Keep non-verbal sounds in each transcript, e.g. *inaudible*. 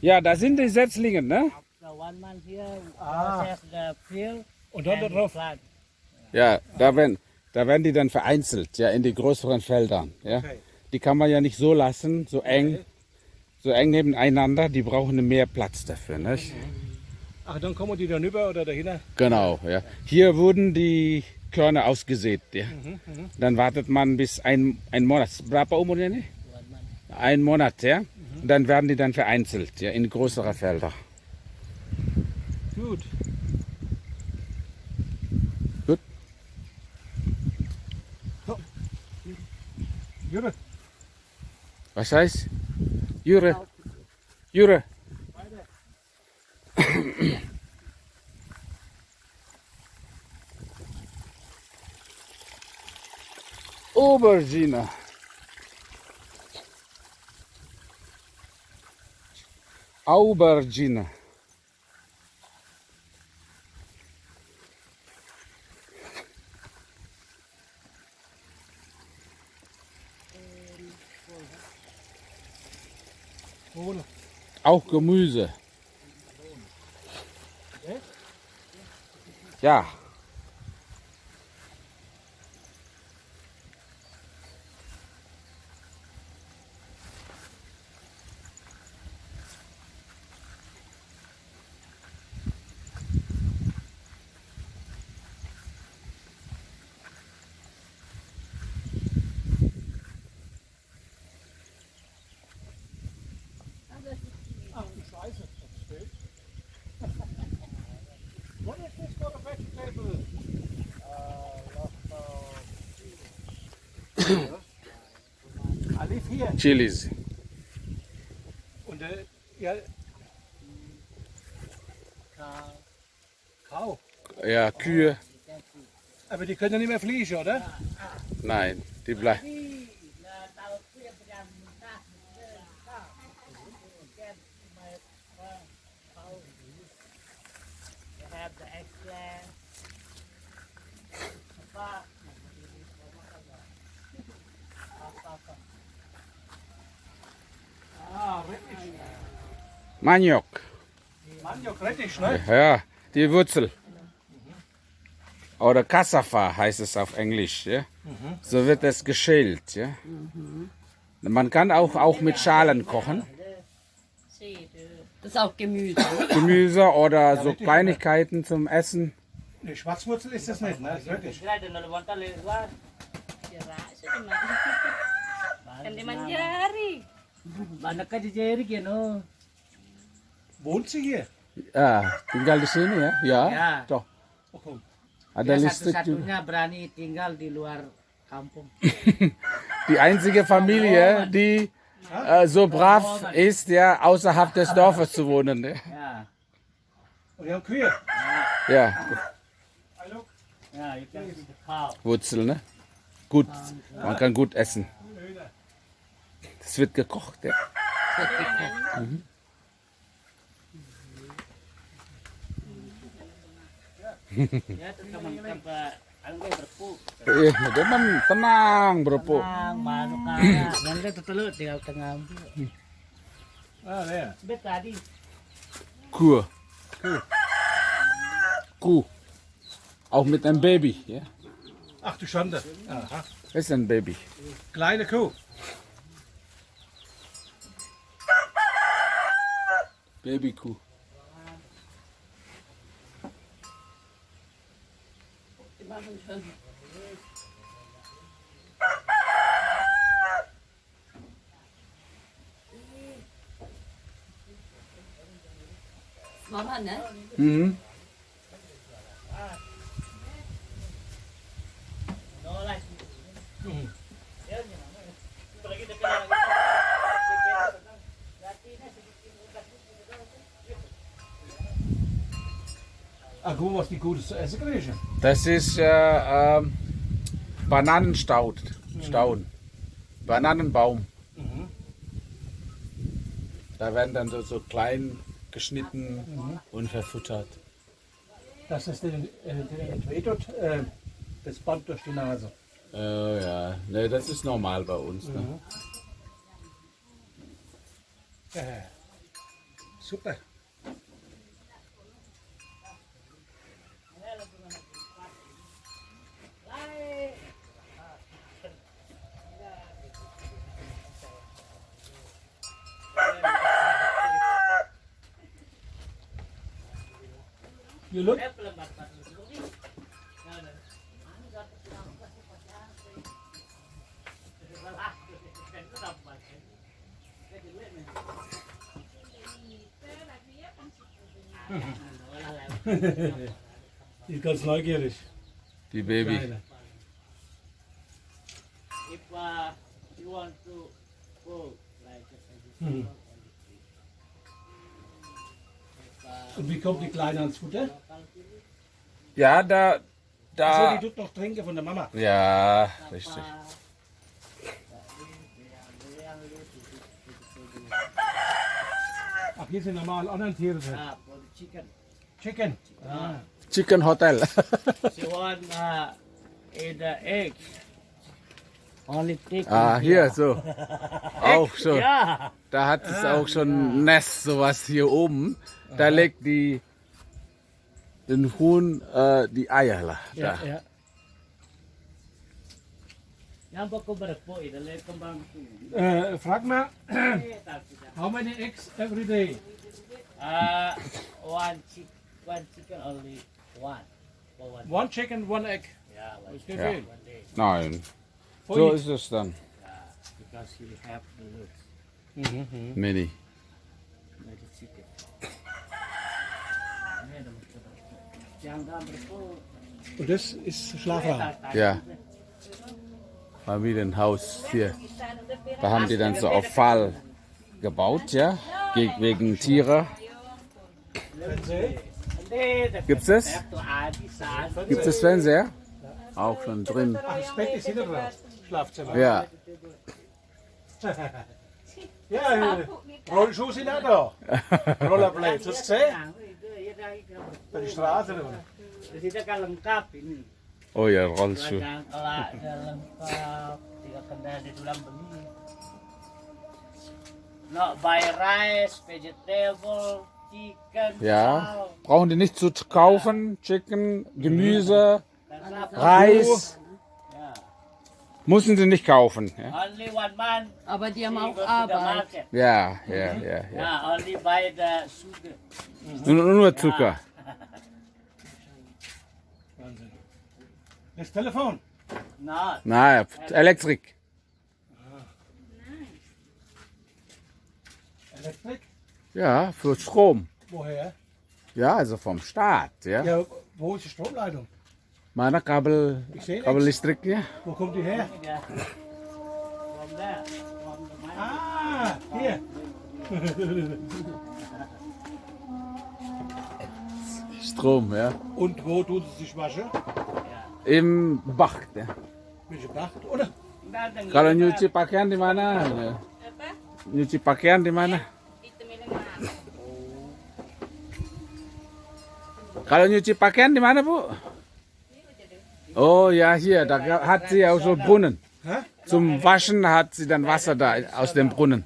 Ja, da sind die Setzlinge, ne? Ah. Und drauf. Ja, da werden, da werden die dann vereinzelt, ja, in die größeren Feldern. Ja. Okay. Die kann man ja nicht so lassen, so eng, so eng nebeneinander. Die brauchen mehr Platz dafür, nicht? Ach, dann kommen die dann rüber oder dahinter? Genau, ja. Hier wurden die Körner ausgesät, ja. Dann wartet man bis ein, ein Monat. Berapa umurnya nih? Ein Monat, ja. Und dann werden die dann vereinzelt, ja, in größere Felder. Gut. Gut. So. Jure, Was heißt? Jure. Jure. Aubergine. Aubergine. Auch Gemüse. Ja. Scheiße, das steht. What is this for a vegetable? I live here. Chilis. Und äh, ja, Kau. Ja, Kühe. Aber die können ja nicht mehr fliegen, oder? Nein, die bleiben. Have the. Ah. Maniok. Maniok, richtig, ne? Ja, die Wurzel. Oder Cassava heißt es auf Englisch. Ja? So wird es geschält. Ja? Man kann auch, auch mit Schalen kochen. Das ist auch Gemüse. Gemüse oder so Kleinigkeiten zum Essen. Ne, Schwarzwurzel ist das nicht, ne? Das ist wirklich. Wohnt sie hier? Ja, tinggal di sini ya. Ya, Ya. toh. Oh. Ada Dia listrik juga. satu-satunya berani tinggal di luar kampung. *laughs* Die einzige Familie, die äh, so brav ist, ja, außerhalb des Dorfes zu wohnen. Ne? Ya, Und die haben Kühe. Ja. Wurzel, ne? Gut, man kann gut essen. Das wird gekocht, ja. Ya, terus kamu tanpa ang gay berpu. Eh, teman tenang, bro. Tenang, mano kaya. *clears throat* Ka tutulot, tinggal tengah. Ah, der. Bet tadi. Kuh. Kuh. Auch mit einem Baby, ja. Ach du Schande. Aha. Das ist ein Baby. Kleine Kuh. Babykuh. Die machen schon. Mama, ne? Mhm. No like. Mhm. Yan, yan. Palagi dekat lagi. Mal, was die Gutes zu essen kriegen. Das ist äh, ähm, Bananenstaud. Stauden. Bananenbaum. Mhm. Da werden dann so, so klein geschnitten und verfuttert. Das ist den, äh, den entwedert, äh, das Band durch die Nase. Äh, ja, ne, das ist normal bei uns. Ne? Äh, super. You look. Die ist ganz neugierig. Die Baby. Kleine. If uh, you want to go like Mhm. Uh, Und wie kommt die Kleine ans Futter? Ja, da, So, da. die tut noch trinken von der Mama. Ja, richtig. Ach, hier sind normal anderen Tiere drin. the chicken. Chicken. Ah. Chicken Hotel. *laughs* She want uh, the egg. Only ah, hier, so. Auch schon. Ja. Da hat es auch schon ein Nest, sowas hier oben. Da legt die den Huhn äh, die Eier. Da. Ja, ja. Yang pa ko berpo ida le kembang tu. Äh, frag mal, Eh, tak sudah. *coughs* how many eggs every day? Uh, one chick, one chicken only one. For one. One chicken, one egg. Yeah, one, Ist nicht Ja. viel. one day. Nein, For so each. ist es dann. Because you have the looks. Mhm, mhm. Mini. Like the chicken. Ini ada macam Jangan berpo. Und das ist Schlafraum. Ja. Familienhaus hier. Da haben die dann so auf Fall gebaut, ja, Ge wegen Tiere. Gibt's das? Gibt es Fernseher? Auch schon drin. Ach, das Bett ist hinter. Schlafzimmer. Ja, Ja, *laughs* ja. Rollschuhe sind auch da. *laughs* Rollerblades, hast du gesehen? Bei der Straße. da. Di sini kan lengkap ini. oh ja, Rollschuh. Ladang kelak ada lengkap. Tiga kendali di dalam beli. No buy rice, vegetable, chicken. Ja, brauchen die nicht zu kaufen. Chicken, Gemüse, Reis. Müssen sie nicht kaufen. Ja, Only one man. Aber die haben auch Arbeit. ja, ja. ja, ja. Yeah, only buy the sugar. Nur, nur Zucker. Wahnsinn. Das Telefon. Not. Na, Elektrik. Elektrik. Ja, für Strom. Woher? Ja, also vom Staat. Ja, Ja, wo ist die Stromleitung? Mana kabel, kabel listriknya. Wo kommt die her? Ah, hier. Strom, ja. Und wo tut sie sich waschen? Im Bach. Ya. Welche Bach? Oder? Kalau nyuci pakaian di mana? Nyuci pakaian di mana? Kalau nyuci pakaian di mana, Bu? Oh ja, hier, da hat sie auch so Brunnen. Hä? Zum Waschen hat sie dann Wasser da aus dem Brunnen.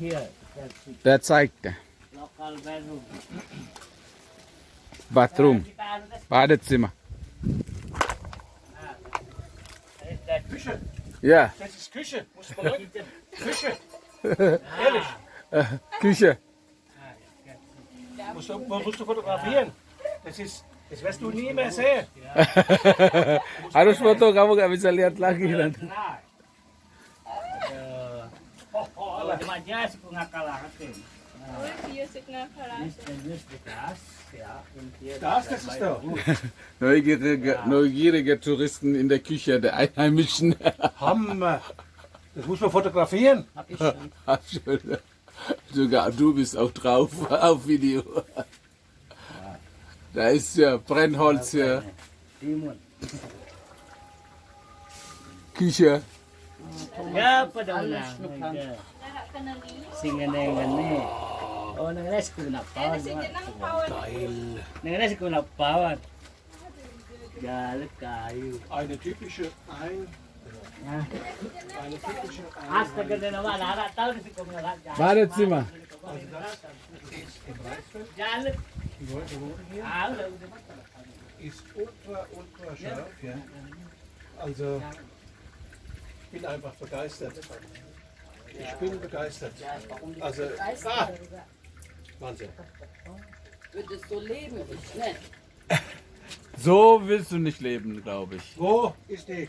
Here, that's it. Der zeigt der. Bathroom, Badezimmer. Küche. Ja, Das ist Küche. Muss man. Küche. Ehrlich. *laughs* Küche. Musst du, musst du fotografieren. Das ist, das wirst du nie mehr sehen. Harus foto, kamu gak bisa lihat lagi nanti. Neugierige, neugierige Touristen in der Küche der Einheimischen. *laughs* Hammer. Das muss man fotografieren. Hab ich schon- *laughs* Sogar du bist auch drauf *laughs* auf Video. Da ist ja Brennholz hier. Küche. Ya, pada ulang. Larak ka na niya. Singane-ngane. Oh, nangalas ko na Eh, pawan. nasi dyan ang pawan. Nangalas ko na pawan. Galit kayo. Eine typische Ein Wala. Ist ultra, ultra scharf, ja. Also, ich bin einfach begeistert. Ich bin begeistert. Also, ah, Wahnsinn. Würdest du leben? Ich nicht. *laughs* So willst du nicht leben, glaube ich. Wo ist die